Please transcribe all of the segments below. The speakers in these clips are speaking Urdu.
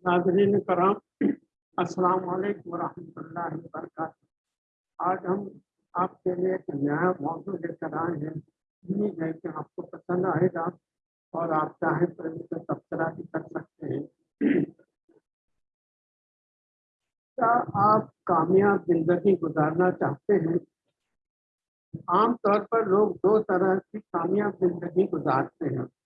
ناظرین کرام، السلام علیکم ورحمۃ اللہ وبرکاتہ۔ آج ہم آپ کے لیے ایک نیا موضوع لے کر آئے ہیں۔ امید ہے کہ آپ کو پسند آئے گا اور آپ چاہیں تو اس سے تبصرہ بھی کر سکتے ہیں۔ کیا آپ کامیاب زندگی گزارنا چاہتے ہیں؟ عام طور پر لوگ دو طرح کی کامیاب زندگی گزارتے ہیں۔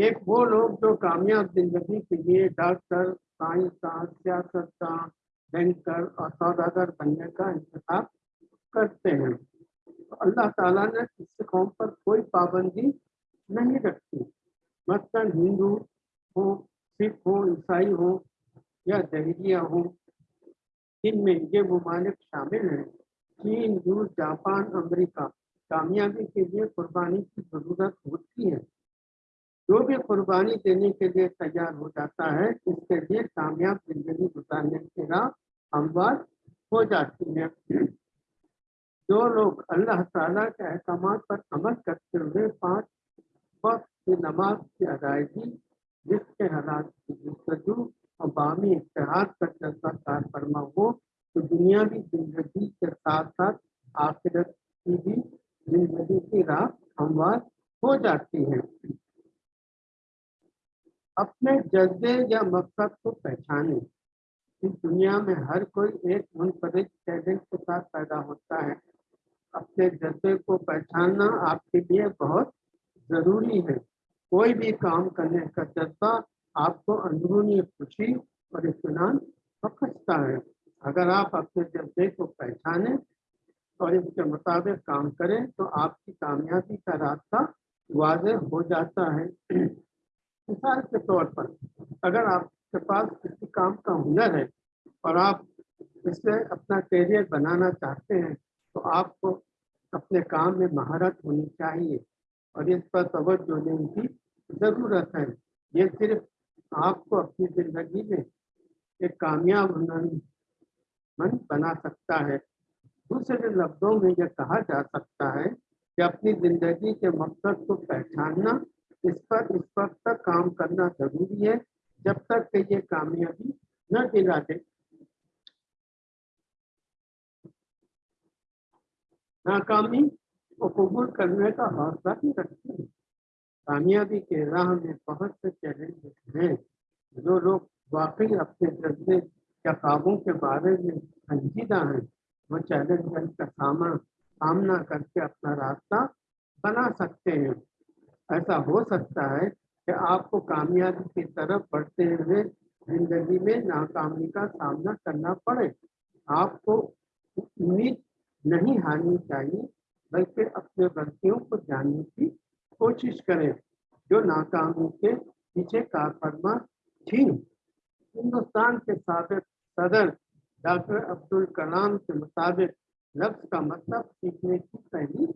ایک وہ لوگ جو کامیاب زندگی کے لیے ڈاکٹر، سائنسداں، سیاستداں، بینکر اور سوداگر بننے کا انتخاب کرتے ہیں۔ اللہ تعالیٰ نے اس قوم پر کوئی پابندی نہیں رکھی۔ مثلاً ہندو ہو سکھ ہو عیسائی ہو یا دہلیہ ہو جن میں یہ ممالک شامل ہیں۔ چین، روس، جاپان، امریکہ کامیابی کے لیے قربانی کی ضرورت ہوتی ہے۔ جو بھی قربانی دینے کے لیے تیار ہو جاتا ہے، اس کے لیے کامیاب زندگی گزارنے کی راہ ہموار ہو جاتی ہے جو لوگ اللہ تعالیٰ کے احکامات پر عمل کرتے ہوئے پانچ وقت کی نماز کی ادائیگی، جس کے حالات کی جستجو اور بامی اتحاد کا جذبہ کار فرما ہو تو دنیاوی زندگی کے ساتھ ساتھ آخرت کی بھی زندگی کی راہ ہموار ہو جاتی ہے اپنے جذبے یا مقصد کو پہچانے اس دنیا میں ہر کوئی ایک منفرد ٹیلنٹ کے ساتھ پیدا ہوتا ہے۔ اپنے جذبے کو پہچاننا آپ کے لیے بہت ضروری ہے۔ کوئی بھی کام کرنے کا جذبہ آپ کو اندرونی خوشی اور اطمینان بخشتا ہے۔ اگر آپ اپنے جذبے کو پہچانیں اور اس کے مطابق کام کریں تو آپ کی کامیابی کا راستہ واضح ہو جاتا ہے۔ مثال کے طور پر اگر آپ کے پاس کسی کام کا ہنر ہے اور آپ اس سے اپنا کیریئر بنانا چاہتے ہیں، تو آپ کو اپنے کام میں مہارت ہونی چاہیے اور اس پر توجہ دینے کی ضرورت ہے۔ یہ صرف آپ کو اپنی زندگی میں ایک کامیاب ہنر مند بنا سکتا ہے۔ دوسرے لفظوں میں یہ کہا جا سکتا ہے کہ اپنی زندگی کے مقصد کو پہچاننا اس پر اس وقت تک کام کرنا ضروری ہے جب تک کہ یہ کامیابی نہ دلا دے۔ ناکامی کو قبول کرنے کا حوصلہ بھی رکھتے ہیں کامیابی کے راہ میں بہت سے چیلنج ہیں۔ جو لوگ واقعی اپنے جذبے یا خوابوں کے بارے میں سنجیدہ ہیں، وہ چیلنج کا سامنا سامنا کر کے اپنا راستہ بنا سکتے ہیں۔ ایسا ہو سکتا ہے کہ آپ کو کامیابی کی طرف بڑھتے ہوئے زندگی میں ناکامی کا سامنا کرنا پڑے۔ آپ کو امید نہیں ہارنی چاہیے، بلکہ اپنے غلطیوں کو جاننے کی کوشش کریں جو ناکامی کے پیچھے کار فرما تھی ہندوستان کے سابق صدر ڈاکٹر عبد الکلام کے مطابق لفظ کا مطلب سیکھنے کی پہلی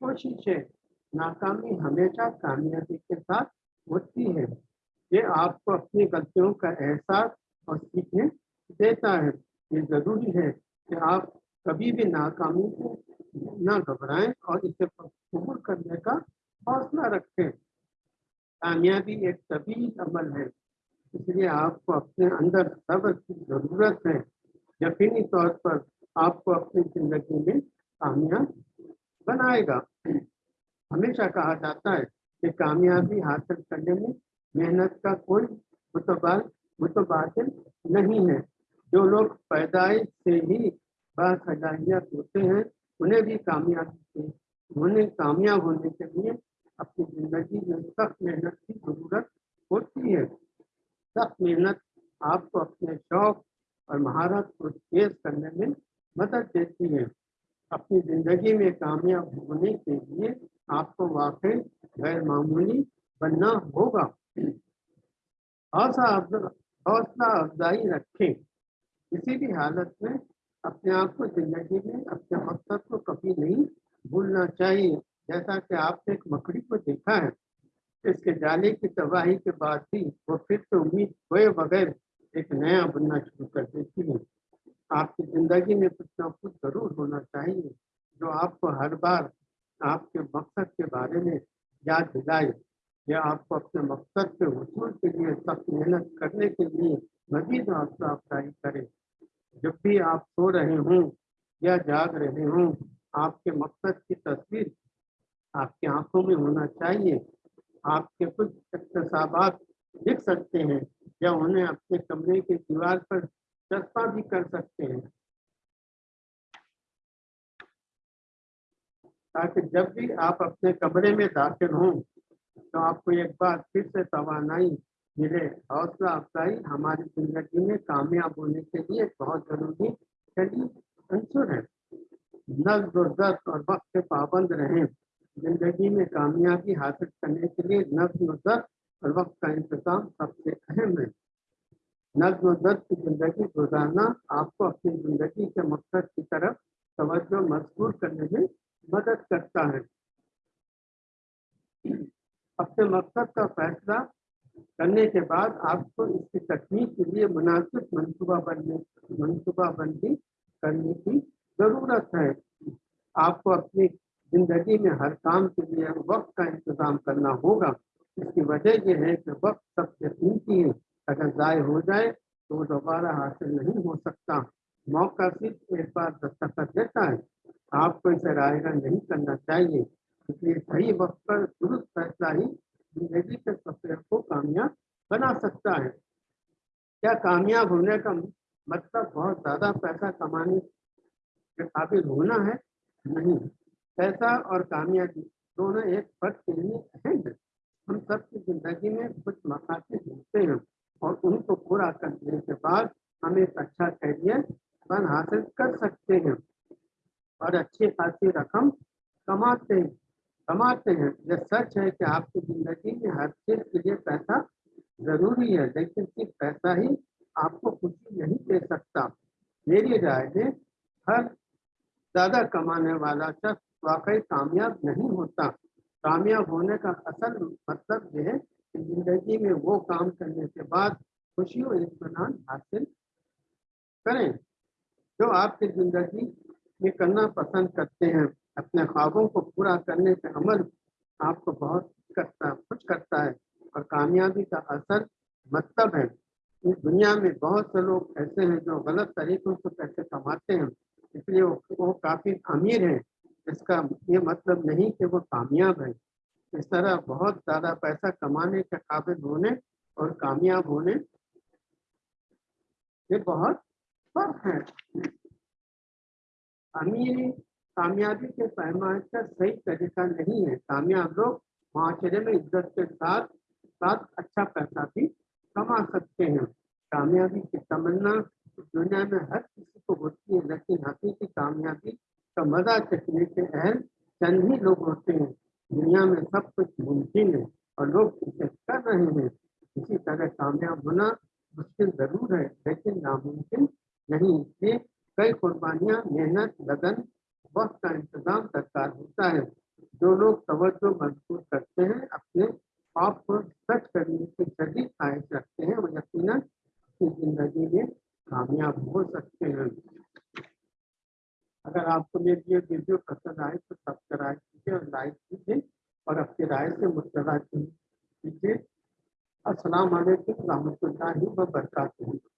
کوشش ہے۔ ناکامی ہمیشہ کامیابی کے ساتھ ہوتی ہے۔ یہ آپ کو اپنی غلطیوں کا احساس اور سیکھنے دیتا ہے۔ یہ ضروری ہے کہ آپ کبھی بھی ناکامی کو نہ گھبرائیں اور اسے قبول کرنے کا حوصلہ رکھیں۔ کامیابی ایک طویل عمل ہے، اس لیے آپ کو اپنے اندر صبر کی ضرورت ہے۔ یقینی طور پر آپ کو اپنی زندگی میں کامیاب بنائے گا۔ ہمیشہ کہا جاتا ہے کہ کامیابی حاصل کرنے میں محنت کا کوئی متبادل متبادل نہیں ہے۔ جو لوگ پیدائش سے ہی باصلاحیت ہوتے ہیں، انہیں بھی کامیابی انہیں کامیاب ہونے کے لیے اپنی زندگی میں سخت محنت کی ضرورت ہوتی ہے۔ سخت محنت آپ کو اپنے شوق اور مہارت کو تیز کرنے میں مدد دیتی ہے۔ اپنی زندگی میں کامیاب ہونے کے لیے آپ کو واقعی غیر معمولی بننا ہوگا۔ حوصلہ افزائی رکھیں۔ کسی بھی حالت میں اپنے آپ کو زندگی میں، اپنے مقصد کو کبھی نہیں بھولنا چاہیے۔ جیسا کہ آپ نے ایک مکڑی کو دیکھا ہے، اس کے جالے کی تباہی کے بعد بھی وہ پھر سے امید ہوئے بغیر ایک نیا بننا شروع کر دیتی ہے۔ آپ کی زندگی میں کچھ نہ کچھ ضرور ہونا چاہیے۔ جو آپ کو ہر بار آپ کے مقصد کے بارے میں یاد دلائے یا آپ کو اپنے مقصد کے حصول کے لیے سخت محنت کرنے کے لیے مزید حوصلہ افزائی کرے جب بھی آپ سو رہے ہوں یا جاگ رہے ہوں، آپ کے مقصد کی تصویر آپ کی آنکھوں میں ہونا چاہیے۔ آپ کے کچھ اقتصابات لکھ سکتے ہیں یا انہیں اپنے کمرے کی دیوار پر چسپا بھی کر سکتے ہیں۔ تاکہ جب بھی آپ اپنے کمرے میں داخل ہوں تو آپ کو ایک بار پھر سے توانائی ملے، حوصلہ افزائی ہماری زندگی میں کامیاب ہونے کے لیے بہت ضروری عنصر ہے۔ نظم و ضبط اور وقت کے پابند رہیں۔ زندگی میں کامیابی حاصل کرنے کے لیے نظم و ضبط اور وقت کا انتظام سب سے اہم ہے۔ نظم و ضبط کی زندگی گزارنا آپ کو اپنی زندگی کے مقصد کی طرف توجہ مضبور کرنے میں مدد کرتا ہے۔ اپنے مقصد کا فیصلہ کرنے کے بعد آپ کو اس کی تکمیل کے لیے مناسب منصوبہ بننے منصوبہ بندی کرنے کی ضرورت ہے۔ آپ کو اپنی زندگی میں ہر کام کے لیے وقت کا انتظام کرنا ہوگا۔ اس کی وجہ یہ ہے کہ وقت سب سے قیمتی ہے۔ اگر ضائع ہو جائے تو وہ دوبارہ حاصل نہیں ہو سکتا۔ موقع صرف ایک بار دستخط دیتا ہے۔ آپ کو اسے رائے گا، نہیں کرنا چاہیے۔ اس لیے صحیح وقت پر درست فیصلہ ہی زندگی کے سفر کو کامیاب بنا سکتا ہے۔ کیا کامیاب ہونے کا مطلب بہت زیادہ پیسہ کمانے کے قابل ہونا ہے؟ نہیں۔ پیسہ اور کامیابی دونوں ایک فرد کے لیے اہم ہے ہم سب کی زندگی میں کچھ مقاصد ہوتے ہیں اور ان کو پورا کرنے کے بعد ہم ایک اچھا کیریئر بن حاصل کر سکتے ہیں اور اچھی خاصی رقم کماتے کماتے ہیں۔ یہ سچ ہے کہ آپ کی زندگی میں ہر چیز کے لیے پیسہ ضروری ہے، لیکن صرف پیسہ ہی آپ کو خوشی نہیں دے سکتا۔ میری رائے میں ہر زیادہ کمانے والا شخص واقعی کامیاب نہیں ہوتا۔ کامیاب ہونے کا اصل مطلب یہ ہے کہ زندگی میں وہ کام کرنے کے بعد خوشی و اطمینان حاصل کریں۔ جو آپ کی زندگی میں کرنا پسند کرتے ہیں۔ اپنے خوابوں کو پورا کرنے کا عمل آپ کو بہت کرتا، خوش کرتا ہے اور کامیابی کا اثر مطلب ہے۔ اس دنیا میں بہت سے لوگ ایسے ہیں جو غلط طریقوں سے پیسے کماتے ہیں، اس لیے وہ کافی امیر ہیں۔ اس کا یہ مطلب نہیں کہ وہ کامیاب ہے اس طرح بہت زیادہ پیسہ کمانے کے قابل ہونے اور کامیاب ہونے یہ بہت فرق ہے۔ امیر کامیابی کے پیمانے کا صحیح طریقہ نہیں ہے۔ کامیاب لوگ معاشرے میں عزت کے ساتھ ساتھ اچھا پیسہ بھی کما سکتے ہیں۔ کامیابی کی تمنا دنیا میں ہر کسی کو ہوتی ہے، لیکن حقیقی کامیابی کا مزہ چکنے کے اہل چند ہی لوگ ہوتے ہیں۔ دنیا میں سب کچھ ممکن ہے اور لوگ اسے کر رہے ہیں۔ اسی طرح کامیاب ہونا مشکل ضرور ہے، لیکن ناممکن نہیں۔ اس لیے کئی قربانیاں، محنت لگن وقت کا انتظام درکار ہوتا ہے۔ جو لوگ توجہ مضبوط کرتے ہیں، اپنے آپ کو سچ کرنے کی شدید خواہش رکھتے ہیں وہ یقیناً اپنی زندگی میں کامیاب ہو سکتے ہیں۔ اگر آپ کو میری یہ ویڈیو پسند آئے تو سبسکرائب کیجیے اور لائک کیجیے اور اپنی رائے سے مطلع کیجیے السلام علیکم، رحمۃ اللہ وبرکاتہ۔